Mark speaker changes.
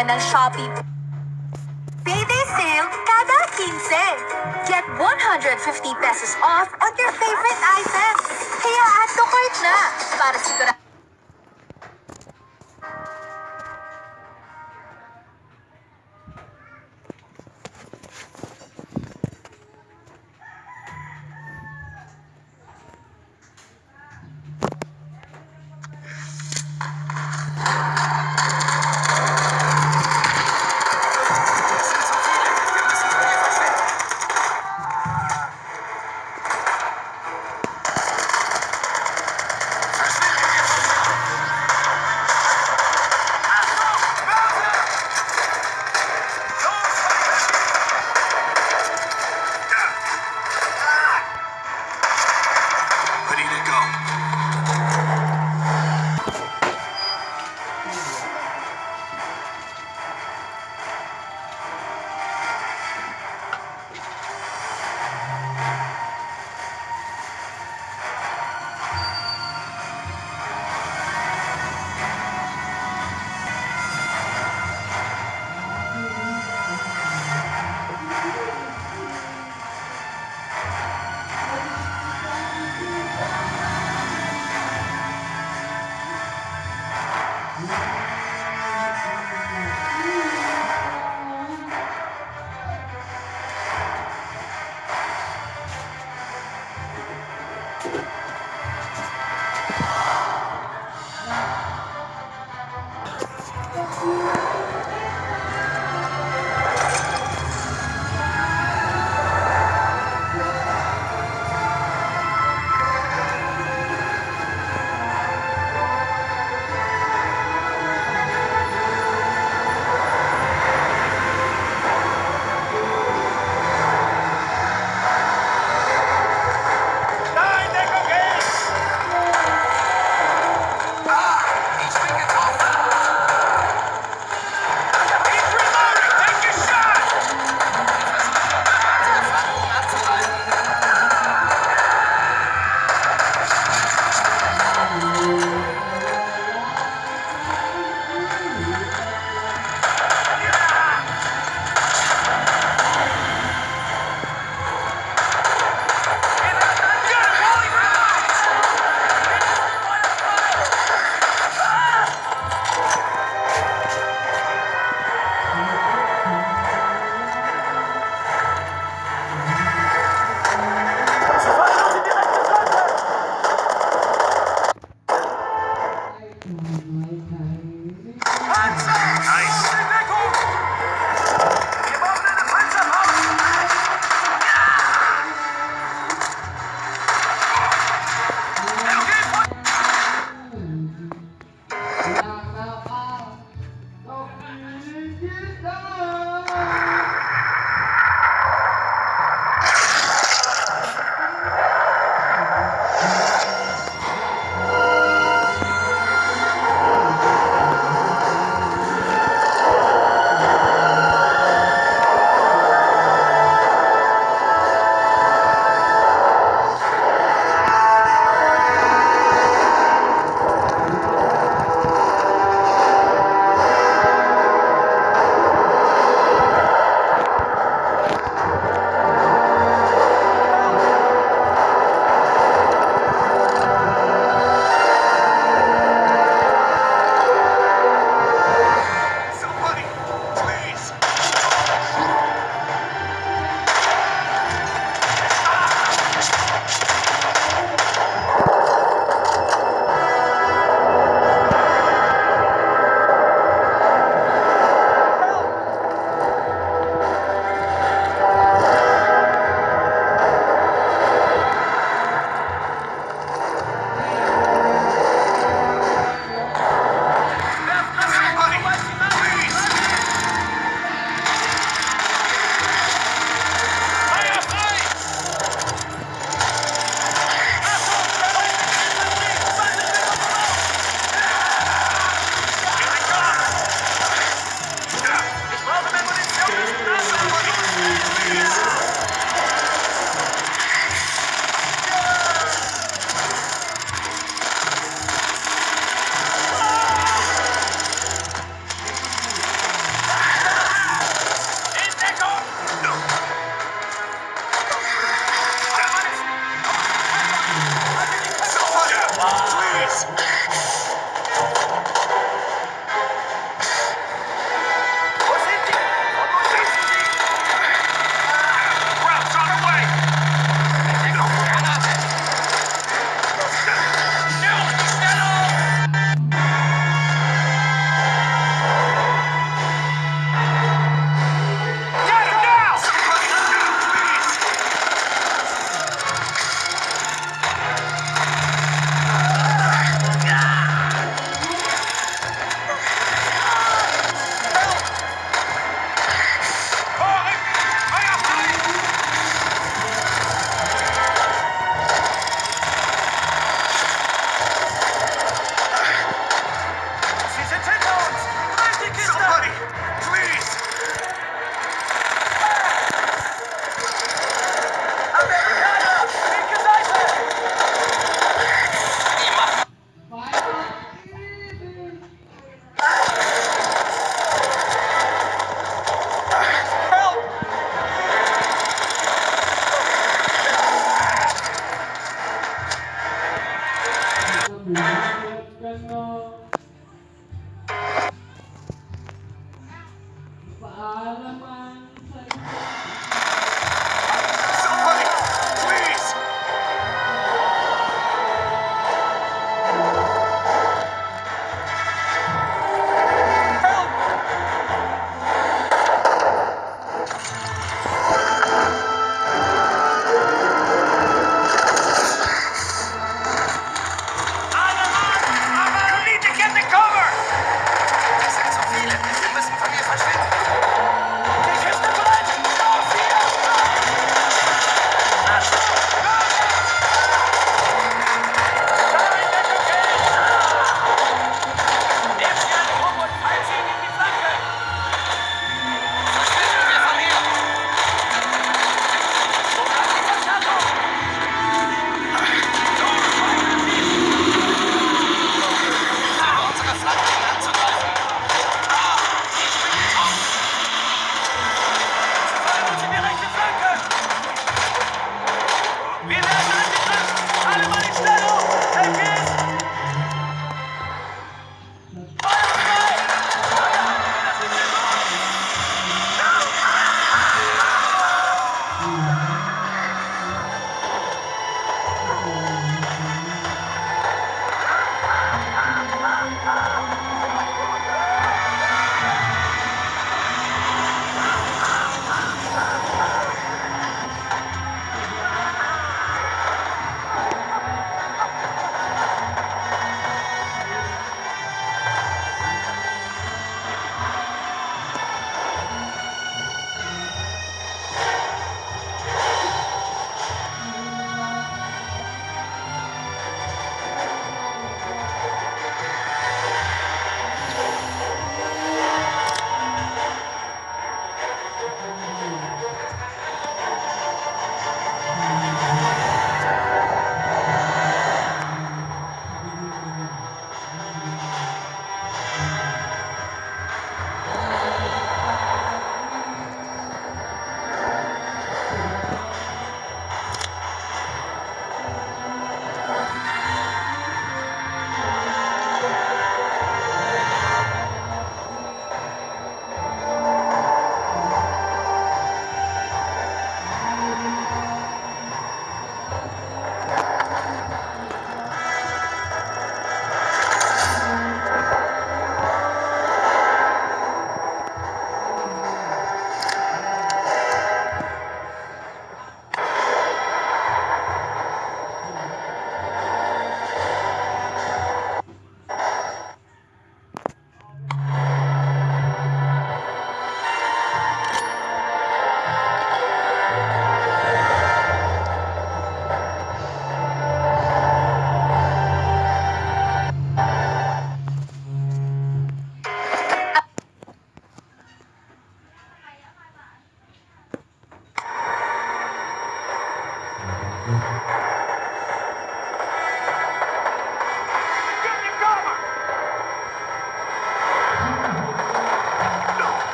Speaker 1: Abangan ng Shopee Payday sale kada 15. Get 150 pesos off on your favorite items. Kaya add to cart na para sigurado